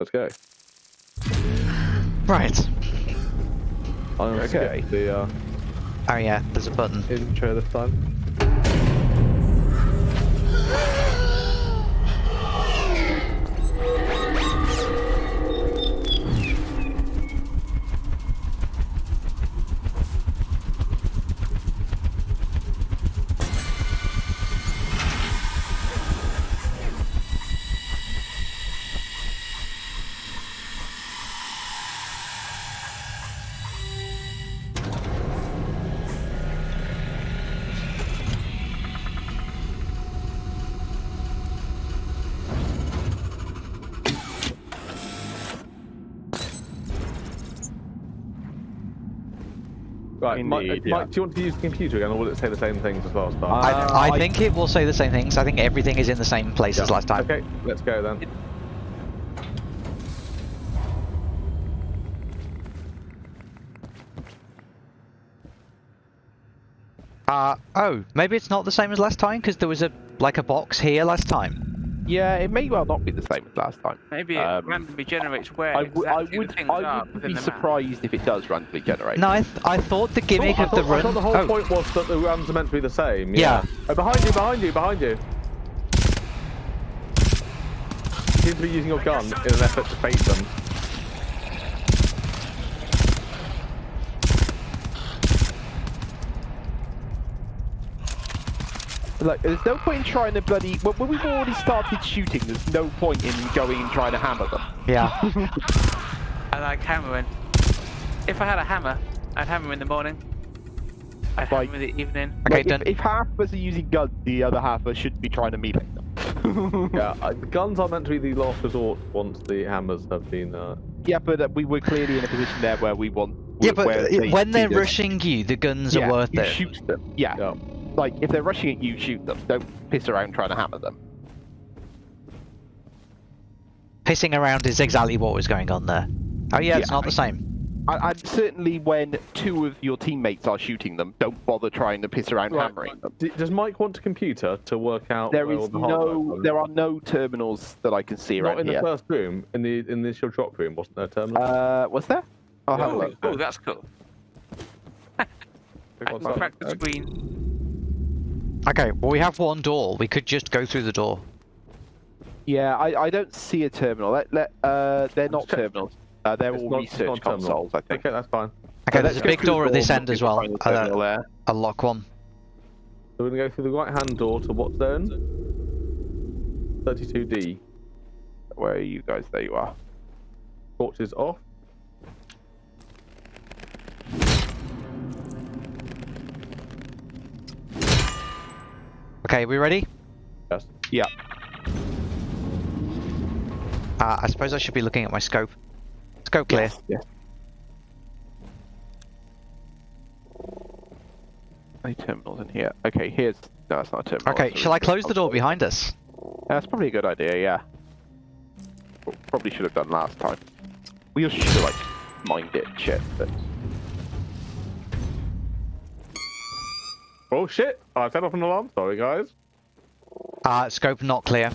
Let's go. Right. I'm Okay. the uh, Oh yeah, there's a button. intro this time. Right, Indeed, uh, yeah. Mike, do you want to use the computer again, or will it say the same things as well? Star? Uh, I, I I- think it will say the same things. I think everything is in the same place as last time. Okay, let's go then. Uh, oh, maybe it's not the same as last time because there was a like a box here last time. Yeah, it may well not be the same as last time. Maybe it Um, randomly generates where I, w- I exactly would, the things I would within be the map. surprised if it does randomly generate. No, I, th I thought the gimmick I of thought, the I run. thought the whole oh, point was that the runs are meant to be the same. Yeah. Oh, behind you, behind you, behind you. You seem to be using your gun in an effort to face them. Like, there's no point in trying to bloody. When, when we've already started shooting, there's no point in going and trying to hammer them. yeah. I like hammering. If I had a hammer, I'd hammer in the morning. I'd Like- hammer in the evening. Okay, Like, done. if, if half of us are using guns, the other half of us should be trying to melee them. Yeah, uh, guns are meant to be the last resort once the hammers have been. Uh, Yeah, but uh, we were clearly in a position there where we want. Yeah, but uh, they when they're rushing you, the guns yeah, are worth you it. shoot them. Yeah. yeah. Like if they're rushing at you, shoot them. Don't piss around trying to hammer them. Pissing around is exactly what was going on there. Oh yeah, it's Yeah, not the same. I, and certainly when two of your teammates are shooting them, don't bother trying to piss around Right, hammering them. Does Mike want a computer to work out There where is all the no, there are no terminals that I can see Not around in here. the first room, in the in the initial drop room, wasn't there a terminal? Uh, was there? I'll have a Oh, look. oh, that's cool. I What's can that? crack the screen. Okay, well we have one door. We could just go through the door. Yeah, I, I don't see a terminal. Let, let, uh, they're not terminals. Uh, they're It's all not- research not a terminal. consoles, I think. Okay, that's fine. Okay, So there's a big through door at this end as we'll well. find A, there. a lock one. So we're gonna go through the right hand door to what zone? 32D. Where are you guys? There you are. Torches off. Okay, we ready? Yes. Yeah. Uh, I suppose I should be looking at my scope. Scope clear. Yes. Any terminals in here? Okay, here's. No, it's not a terminal. Okay, shall I close the door console. behind us? That's probably a good idea, yeah. Probably should have done last time. We should have, like, mined it and shit, but. Oh shit! I set off an alarm. Sorry, guys. Uh, scope not clear.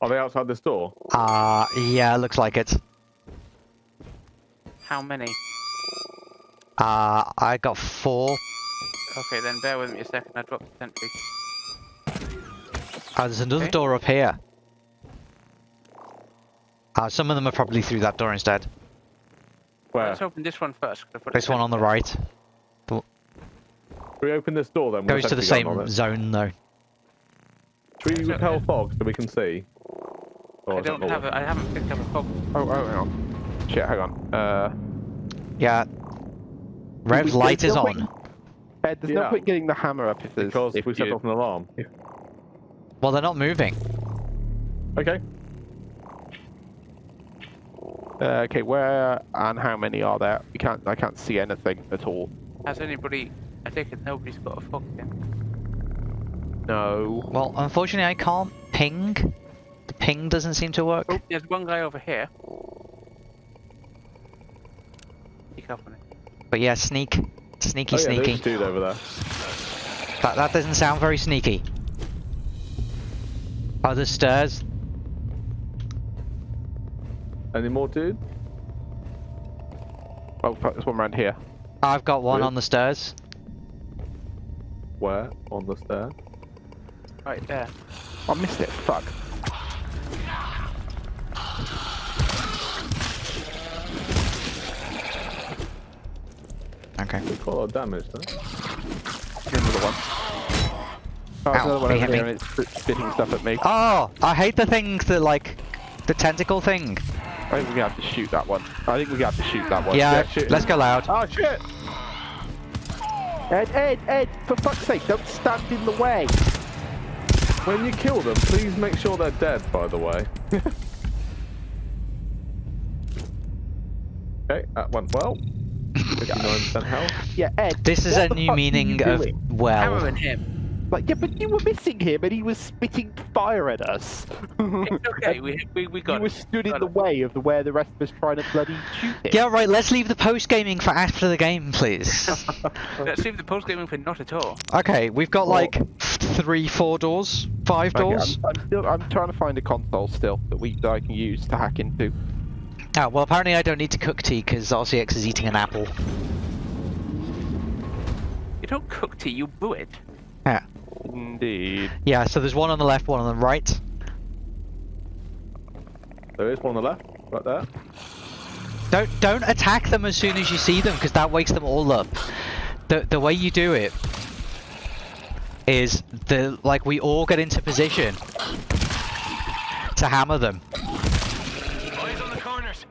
Are they outside this door? Uh, yeah, looks like it. How many? Uh, I got four. Okay, then bear with me a second. I dropped the sentry. Oh, there's another Okay. door up here. Uh, some of them are probably through that door instead. Where? Let's open this one first. 'cause I put a This one on the sentry right. Should we open this door then? Goes to the same zone though. Should we repel fog so we can see? Or. I don't have working? it. I haven't picked up a fog. Oh, oh, hang on. Shit, hang on. Uh. Yeah. Rev light is no on. Ed, there's no point getting the hammer up if there's. Because if we set you- off an alarm. Well, they're not moving. Okay. Uh, okay, where and how many are there? We can't. I can't see anything at all. Has anybody? I take it nobody's got a fog then. No. Well, unfortunately, I can't ping. The ping doesn't seem to work. Oh, there's one guy over here. Pick up on it. But yeah, sneak. Sneaky, oh, yeah, sneaky. there's a dude over there. That, that doesn't sound very sneaky. Oh, there's stairs. Any more, dude? Oh, fuck, there's one around here. I've got one Really? on the stairs. Where? On the stair? Right there. I missed it. Fuck. Okay. Did quite a lot of damage, though. Another one. Oh, there's Ow, another one over here, and it's spitting stuff at me. Oh, I hate the things that like the tentacle thing. I think we're gonna have to shoot that one. I think we're gonna have to shoot that one. Yeah, shoot let's go loud. Oh shit! Ed, Ed, Ed! For fuck's sake, don't stand in the way. When you kill them, please make sure they're dead, by the way. okay, that went well. 59% health. Yeah, Ed. This is a new meaning of doing? well. Hammering him. Like, yeah, but you were missing him, and he was spitting fire at us. It's okay. We we we got you were stood in the it. way of the where the rest of us trying to bloody shoot him. Yeah, right. Let's leave the post gaming for after the game, please. Let's leave the post gaming for not at all. okay, we've got like three, four doors, five Okay, doors. I'm, I'm still. I'm trying to find a console still that we that I can use to hack into. Ah, well, apparently I don't need to cook tea because RCX is eating an apple. You don't cook tea. You brew it. Yeah. Indeed. Yeah. So there's one on the left, one on the right. There is one on the left, right there. Don't don't attack them as soon as you see them because that wakes them all up. The the way you do it is the like we all get into position to hammer them. Eyes on the corners.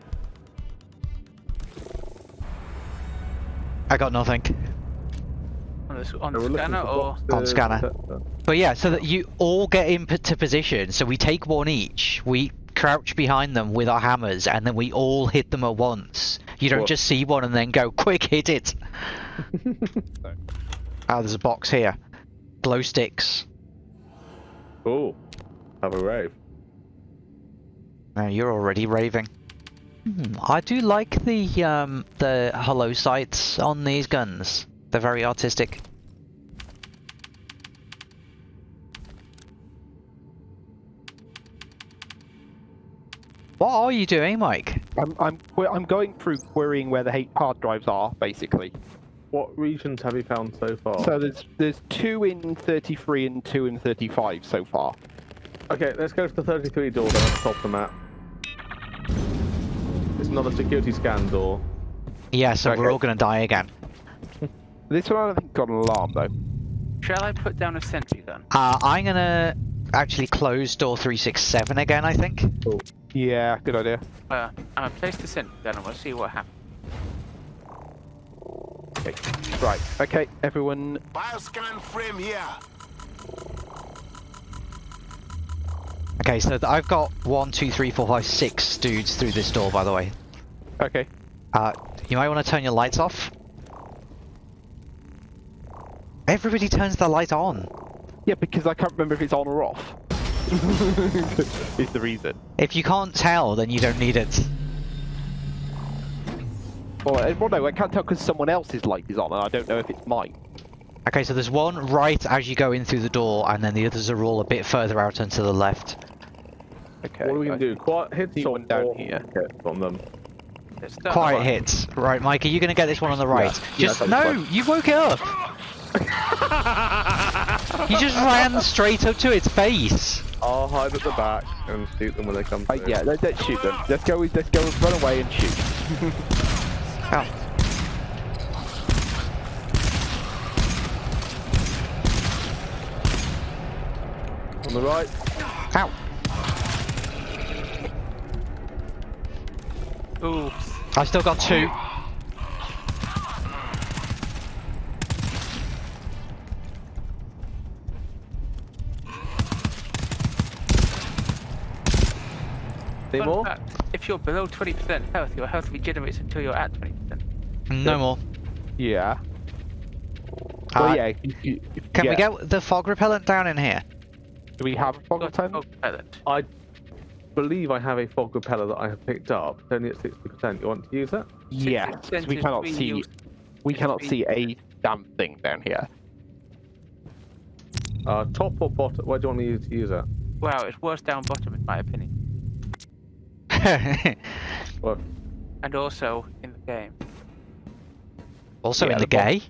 I got nothing. On on So the we're looking scanner or boxes, On scanner. etc. But yeah, so that you all get into position. So we take one each. We crouch behind them with our hammers, and then we all hit them at once. You don't What? just see one and then go, "Quick, hit it!" Ah, there's a box here. Glow sticks. Cool. Have a rave. Now you're already raving. Hmm, I do like the um the hollow sights on these guns. They're very artistic. What are you doing, Mike? I'm. I'm. I'm going through querying where the ha- hard drives are, basically. What regions have you found so far? So there's there's two in 33 and two in 35 so far. Okay, let's go to the 33 door then at the top of the map. It's another security scan door. Yeah, so we're all gonna die again. This one I don't think got an alarm though. shall I put down a sentry gun? Uh, I'm gonna actually close door 367 again, I think. Yeah, good idea. Well, I'm gonna place the sentry gun and we'll see what happens. Okay. Right. Okay, everyone. Bioscan frame here. Okay, so th- I've got one, two, three, four, five, six dudes through this door, by the way. Okay. Uh, you might want to turn your lights off. Everybody turns their light on. Yeah, because I can't remember if it's on or off. Is the reason. If you can't tell, then you don't need it. Well, eh, no, I can't tell because someone else's light is on and I don't know if it's mine. Okay, so there's one right as you go in through the door, and then the others are all a bit further out and to the left. Okay. what are we gonna do? Quiet hits or one down or here. hits on them? Quiet right. hits. Right, Mike, are you going to get this one on the right? Yeah, Just that's No! fine. You woke it up! you just ran straight up to its face! I'll hide at the back and shoot them when they come Uh, yeah, let, let's shoot them. Let's go. Let's go. Run away and shoot. Ow. On the right. Ow! Ooh. I still got two. Fun more? fact, if you're below 20% health, your health regenerates until you're at 20%. No more. Yeah. Uh, Well, yeah. you- you- Can we get the fog repellent down in here? Do we have fog repellent? fog repellent. I believe I have a fog repeller that I have picked up. It's only at 60%. You want to use it? Yeah, 60% 'cause we cannot see. used- We cannot see a damn thing down here. Uh, top or bottom? Where do you want me to use it? Wow, it's worse down bottom in my opinion. What? and also in the game. Also Yeah, in the the bot- gay.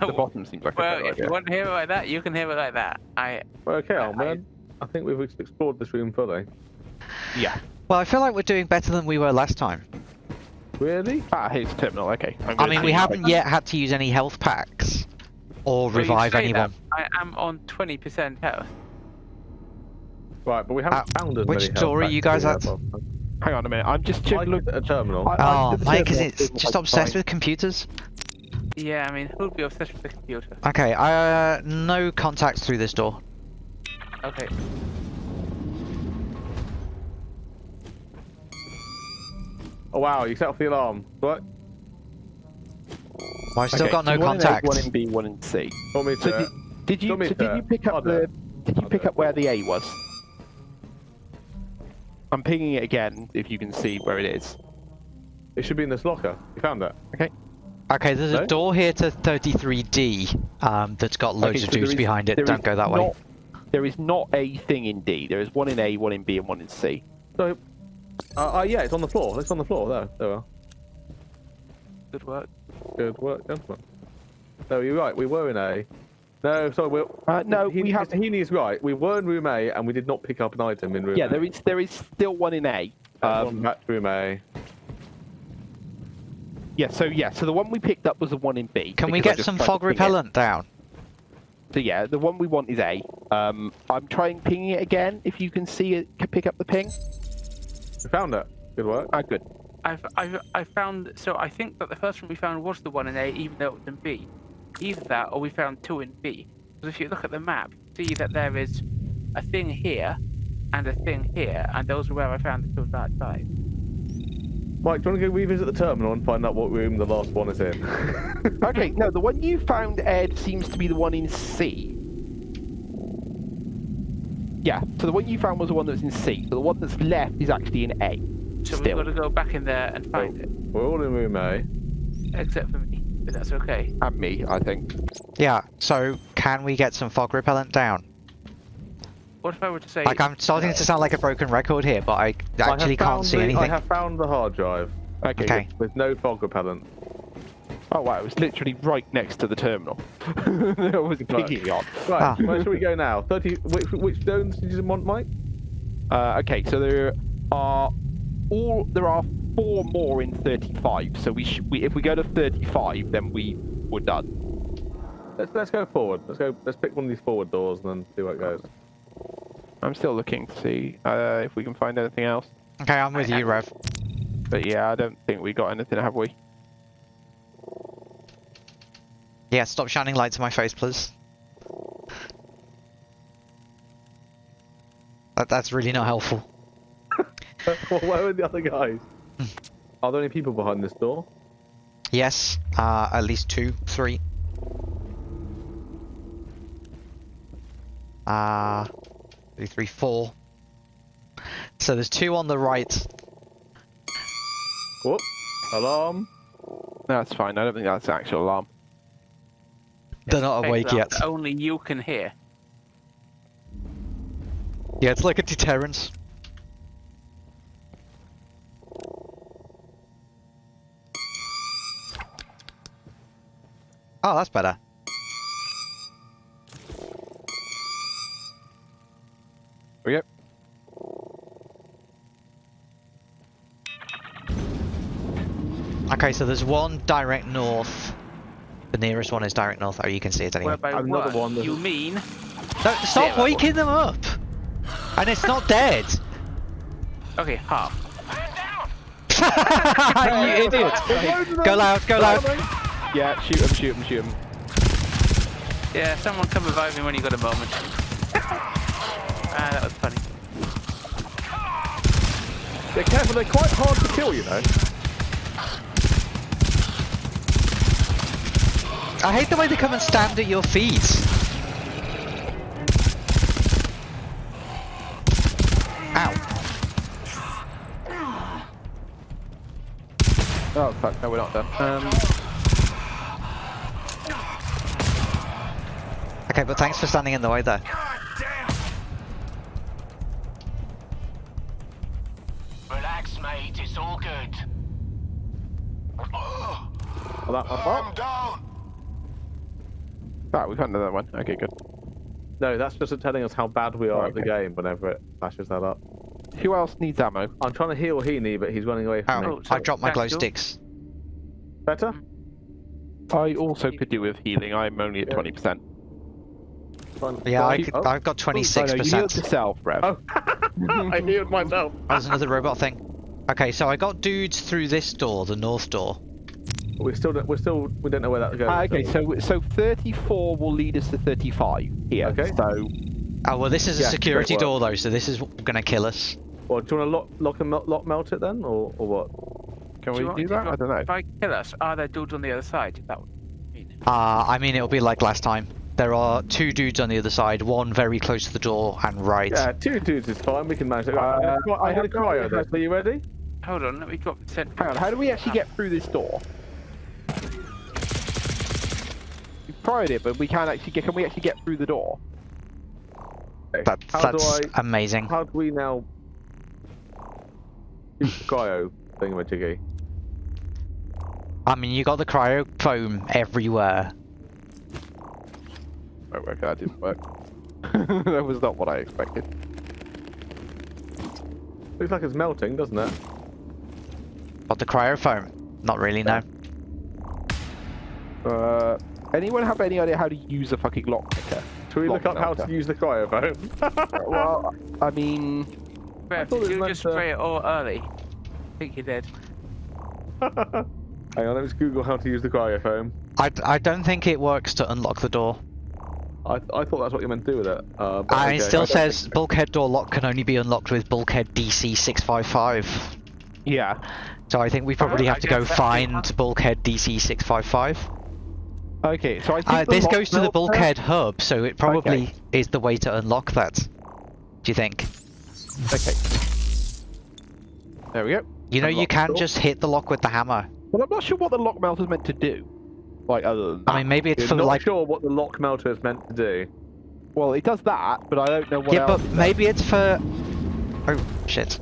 The bottom seems like a well, if idea. you want to hear it like that, you can hear it like that. I Well, okay, I- old man. I think we've explored this room fully. Yeah. Well, I feel like we're doing better than we were last time. Really? Ah, here's the terminal. Okay. I'm I gonna mean, we haven't yet had to use any health packs or well, revive say anyone. that, I am on 20% health. Right, but we haven't Uh, found as which many door are you guys at? had last time. Hang on a minute. I'm just Mike checking. looked at a terminal. I- I Oh, looked at Mike, is it just I obsessed find- with computers? Yeah, I mean, who'd be obsessed with the computer? Okay, uh, no contacts through this door. Okay. Oh wow, you set off the alarm. What? Well, I've still Okay, got no so one contacts. One in B, one in C. Want me So did, did you so did you pick up the did you pick up where the A was? I'm pinging it again if you can see where it is. It should be in this locker. You found it. Okay, Okay, there's No? a door here to 33D um, that's got loads Okay, of so there dudes is- behind it. Don't go that way. There is not a thing in D. There is one in A, one in B, and one in C. So, uh, uh, yeah, it's on the floor. It's on the floor. There, there we are. Good work. Good work, gentlemen. No, you're right. We were in A. No, sorry. We're, Uh, no, he, we have. Heaney is right. We were in room A, and we did not pick up an item in room Yeah, A. there is there is still one in A. Um, back to room A. yeah, so yeah, so the one we picked up was the one in B. Can we get some fog ping it. repellent down? So yeah, the one we want is A. Um, I'm trying pinging it again. If you can see it, can pick up the ping. We found it. Good work. Ah, good. I've, I've, I found, so I think that the first one we found was the one in A, even though it was in B. Either that, or we found two in B. Because if you look at the map, see that there is a thing here, and a thing here, and those are where I found the two on that side. Mike, do you want to go revisit the terminal and find out what room the last one is in? Okay, no, the one you found, Ed, seems to be the one in C. Yeah, so the one you found was the one that's in C. So the one that's left is actually in A. So Still. we've got to go back in there and find it. We're all in room A. Except for me, but that's okay. And me, I think. Yeah, so can we get some fog repellent down? What if I were to say, Like, I'm starting to sound like a broken record here, but I I actually can't see the- I have found the hard drive Okay. Okay. good. with no fog repellent. Oh wow, it was literally right next to the terminal. I was pinging on. Right, Ah. where should we go now? 30. Which, which zones did you want, Mike? Uh, okay, so there are all there are four more in 35. So we, sh- we if we go to 35, then we we're done. Let's let's go forward. Let's go. Let's pick one of these forward doors and then see where it goes. I'm still looking to see uh, if we can find anything else. Okay, I'm with you, Rev. But yeah, I don't think we got anything, have we? Yeah, stop shining lights in my face, please. That, that's really not helpful. well, where are the other guys? Are there any people behind this door? Yes, uh, at least two, three. Uh, two, three, four. So there's two on the right. Whoop! Alarm! No, that's fine. I don't think that's the actual alarm. They're not awake yet. Only you can hear. Yeah, it's like a deterrent. Oh, that's better. Yep. Okay, so there's one direct north. The nearest one is direct north. Oh, you can see it anyway. Whereby Another one, one you mean No, stop Zero. waking them up! And it's not dead! okay half. you idiot! Go loud, go loud! Yeah, shoot him, shoot him, shoot him. Yeah, someone come revive me when you got a moment. ah, that was funny. They're careful. They're quite hard to kill, you know. I hate the way they come and stand at your feet. Ow. Oh fuck, no, we're not done. Um, Okay, but thanks for standing in the way though. Relax, mate. It's all good. Oh, that. I'm down. Right, we can't do that one. Okay, good. No, that's just telling us how bad we are okay. at the game whenever it flashes that up. Who else needs ammo? I'm trying to heal Heaney, but he's running away from oh, me. I dropped my glow sticks. Better? I also could do with healing. I'm only at 20%. Fun. Yeah, I could, oh. I've got 26%. Oh, you healed yourself, bro. Oh. I healed myself. That's another robot thing. Okay, so I got dudes through this door, the north door. We're still, we're still, we don't know where that goes. Uh, okay, so so 34 will lead us to 35 here. Okay. So. Oh well, this is a yeah, security door though, so this is going to kill us. Well, do you want to lock, lock and melt, lock melt it then, or, or what? Can do we do, do that? I don't know. If I kill us, are there dudes on the other side? That would mean. Uh, I mean, it'll be like last time. There are two dudes on the other side, one very close to the door and right. Yeah, two dudes is fine. We can manage it. Uh, I'm gonna, I I'm gonna cryo idea this. Are you ready? Hold on, let me drop the sentry. Hang on, how do we actually get through this door? We've tried it, but we can't actually get. Can we actually get through the door? That, How that's do I? amazing. How do we now? Shoot the cryo thingamajiggy. I mean, you got the cryo foam everywhere. Oh, okay, that didn't work. that was not what I expected. Looks like it's melting, doesn't it? Got the cryo foam? Not really, no. Uh, anyone have any idea how to use a fucking lockpicker? Should we look Lock up how to use the cryofoam? well, I mean, Rev, thought it did you just to- spray it all early? I think you did. Hang on, let me Google how to use the cryofoam. I, I don't think it works to unlock the door. I, I thought that's what you meant to do with it. Uh, but And it still I says think- bulkhead door lock can only be unlocked with bulkhead DC 655. yeah. So I think we probably I have to go find the- bulkhead DC 655. Okay, so I think Uh, this goes to the melter- bulkhead hub, so it probably Okay. is the way to unlock that. Do you think? Okay. There we go. You know, you can door. just hit the lock with the hammer. Well, I'm not sure what the lock melter's meant to do. Like, other than that. I mean, maybe it's You're for not like. sure what the lock melter is meant to do. well, it does that, but I don't know what Yeah, else. but it does. maybe it's for. Oh shit!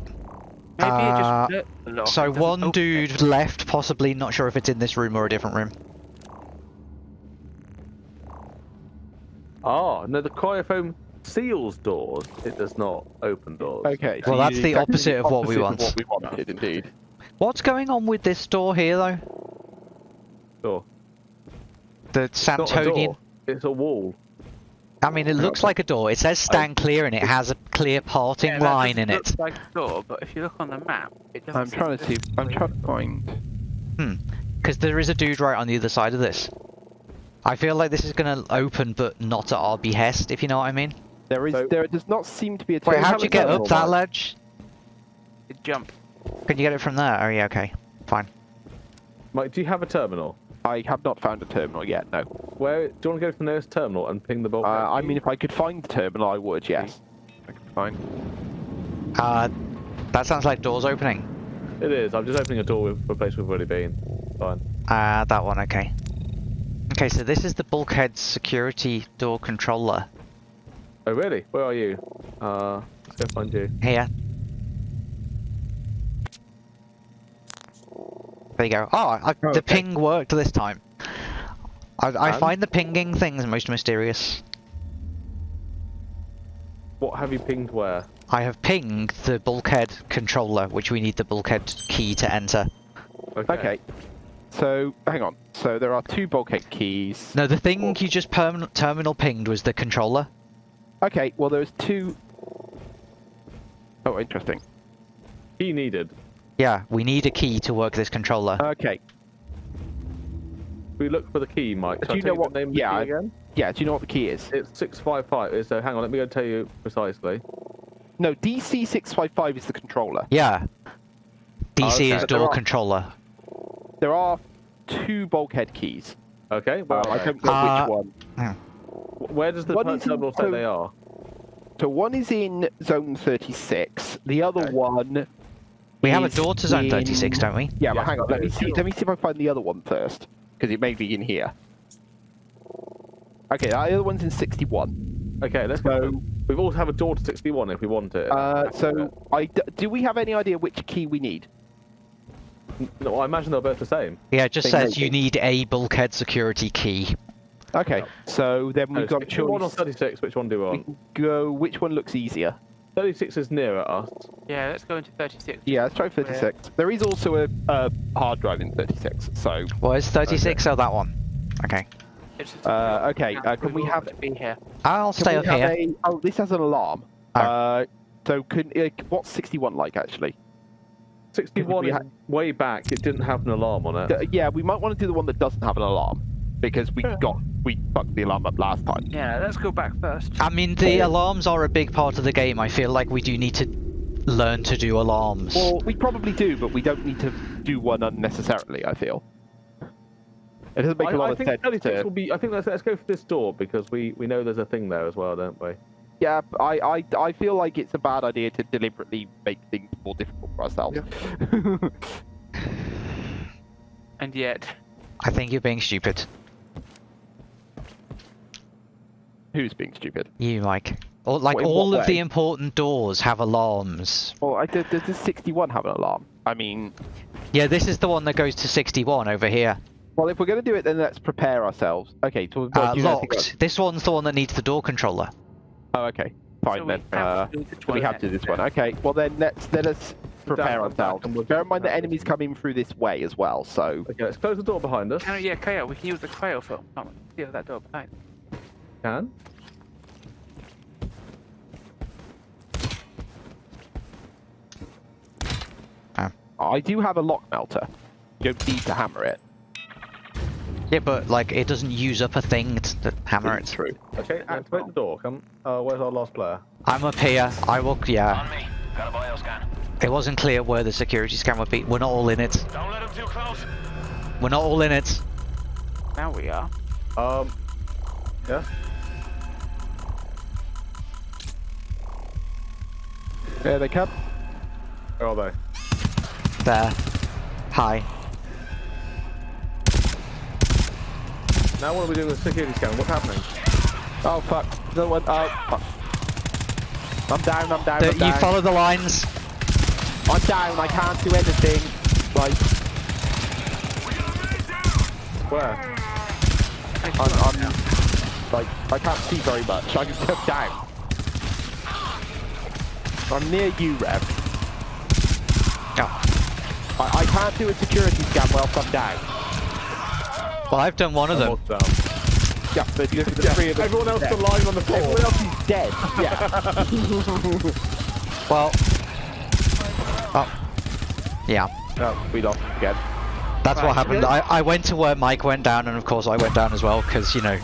Maybe Uh, it just lit the lock, So one open it. dude left, possibly not sure if it's in this room or a different room. Ah, no, the cryofoam seals doors. It does not open doors. Okay. Well, that's the opposite of what we opposite want. what we wanted, indeed. What's going on with this door here, though? Door. The It's not a Santonian. door. It's a wall. I mean, it looks like a door. It says stand clear and it has a clear parting Yeah, line in look it. like a door, but if you look on the map, it doesn't. I'm seem trying to see. I'm trying to find. Hmm. Because there is a dude right on the other side of this. I feel like this is going to open, but not at our behest, if you know what I mean. There is. So- there does not seem to be a. Wait, how'd you get up that ledge? to jump. Can you get it from there? Oh, yeah, okay. Fine. Mike, do you have a terminal? I have not found a terminal yet. No. Where do you want to go to the nearest terminal and ping the Uh, bulkhead? I mean, if I could find the terminal, I would. Yes. I could find. Uh, that sounds like doors opening. it is. I'm just opening a door with- for a place we've already been. Fine. Uh, that one, okay. Okay, so this is the bulkhead security door controller. Oh, really? Where are you? Uh, let's go find you. Here. There you go. Oh, I, Oh, the okay. ping worked this time. I, I And? find the pinging things most mysterious. What have you pinged where? I have pinged the bulkhead controller, which we need the bulkhead key to enter. Okay. So hang on. So there are two bulkhead keys. No, the thing you just perm- terminal pinged was the controller. Okay. Well, there's two. Oh, interesting. Key needed. Yeah, we need a key to work this controller. Okay. We look for the key, Mike. Do Shall you know what- the name of the yeah, key again? Yeah. Do you know what the key is? It's 655. So hang on, let me go tell you precisely. No, DC six five five is the controller. Yeah. DC okay. is But there door are- controller. There are two bulkhead keys. Okay, well, Well, I don't know Uh, which one. wh- where does the What per- is in- terminal say so- they are? So one is in zone 36. The other Okay. one. We have a is door to zone in- 36, don't we? Yeah, but hang on. Let me see. Let me see if I find the other one first, because it may be in here. Okay, the other one's in 61. Okay, let's go. We've also have a door to 61 if we want it. Uh, so, I d- do we have any idea which key we need? no, I imagine they're both the same. Yeah, it just They says you be. need a bulkhead security key. Okay, so then Oh, we've got a 61 or 36, which one do we We want? can go. Which one looks easier? 36 is nearer us. Yeah, let's go into 36. Yeah, let's try 36. There is also a, a hard drive in 36, so What is 36? Oh, that one. Okay. Uh, okay, uh, can we have- to be here? I'll stay up here. a- oh, this has an alarm. Oh. Uh, so can what's 61 like actually? 61 is ha- way back. It didn't have an alarm on it. Yeah, we might want to do the one that doesn't have an alarm because we Yeah. got we fucked the alarm up last time. Yeah, let's go back first. I mean, the alarms are a big part of the game. I feel like we do need to learn to do alarms. Well, we probably do, but we don't need to do one unnecessarily. I feel. It doesn't make I, a lot I of think sense. 36 To, will be. I think let's, let's go for this door because we, we know there's a thing there as well, don't we? yeah, I, I I feel like it's a bad idea to deliberately make things more difficult for ourselves. And yet, I think you're being stupid. Who's being stupid? You, Mike. Or, like, What- all what of the important doors have alarms. Well, I did. Does this 61 have an alarm? I mean, Yeah, this is the one that goes to 61 over here. well, if we're going to do it, then let's prepare ourselves. Okay, so we've Uh, got you know, I think locked. This one's the one that needs the door controller. Oh, okay. Fine So we then. have Uh, to do so we have to do this one. Okay. Well then, let's let us prepare ourselves. and we'll Bear in mind that have to- enemies come in through this way as well. So Okay, let's close the door behind us. Can we, yeah, Kyle, we can use the cryofoam. Come on, seal that door behind. Can. I do have a lock melter. You don't need to hammer it. Yeah, but, like, it doesn't use up a thing to, to hammer it. through. Okay, activate the door. Come. Uh, where's our last player? I'm up here. I will, yeah. On me. Got a bio scan. It wasn't clear where the security scan would be. We're not all in it. Don't let him too close. We're not all in it. Now we are. Um. Yeah. Uh, there they come. Where are they? There. Hi. Now what are we doing with the security scan? What's happening? Oh fuck. No one. Oh. Fuck. I'm down. I'm down. The- I'm you follow the lines. I'm down. I can't do anything. Like Where? I'm, I'm like I can't see very much. I'm just down. I'm near you, Rev. Oh. I, I can't do a security scan whilst I'm down. Well, I've done one of them. What's? Yeah, but the, the Yeah, three of them. everyone else dead. is lying on the floor. Everyone else is dead. Yeah. Well. Oh. Yeah. oh, we lost again. That's what happened. I, I went to where Mike went down, and of course I went down as well, because, you know,